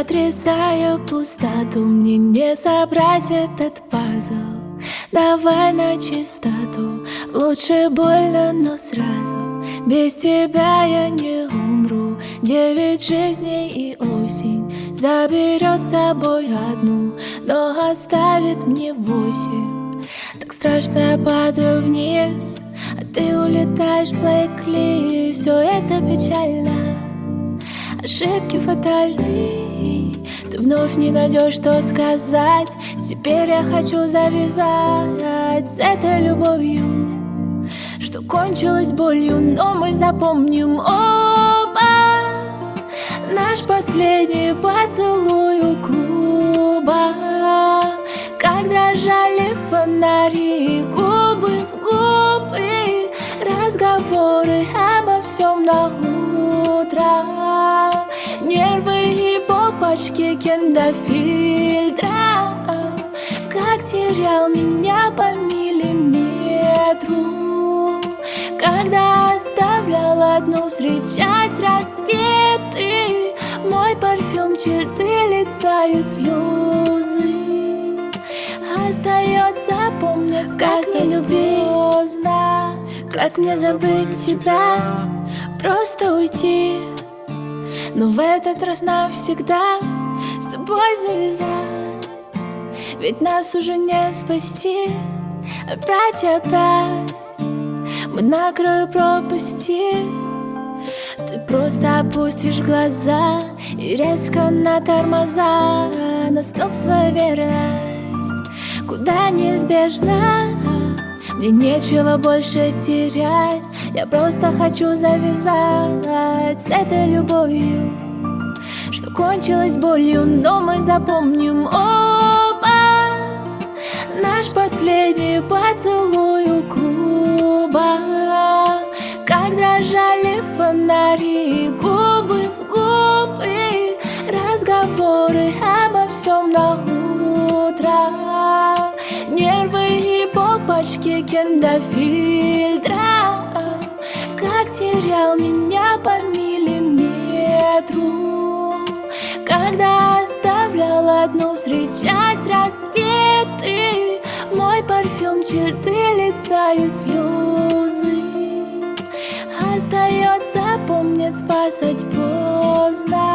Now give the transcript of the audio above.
Отрезая пустоту, мне не собрать этот пазл. Давай на чистоту, лучше больно, но сразу. Без тебя я не умру. Девять жизней и осень Заберет с собой одну, но оставит мне восемь. Так страшно я падаю вниз, а ты улетаешь, Блэкли. Все это печально Ошибки фатальны Ты вновь не найдешь, что сказать. Теперь я хочу завязать С этой любовью Что кончилось болью Но мы запомним оба Наш последний поцелуй у клуба. Как дрожали фонари Губы в губы Разговоры обо всем на утро Нервы и попочки киндофильтра Как терял меня по миллиметру. Когда оставлял одну встречать рассветы. Мой парфюм, черты лица и слезы. Остается помнить, как не любить? поздно. Как мне забыть тебя, просто уйти но в этот раз навсегда с тобой завязать. Ведь нас уже не спасти. Опять и опять Мы на краю пропасти. Ты просто опустишь глаза И резко на тормоза. На стоп свою верность Куда неизбежно Мне нечего больше терять. Я просто хочу завязать с этой любовью Что кончилось болью, но мы запомним оба. Наш последний поцелуй у клуба Как дрожали фонари, попочки киндофильтра как терял меня по миллиметру. Когда оставлял одну встречать рассветы. Мой парфюм, черты лица и слезы. Остается помнить, спасать поздно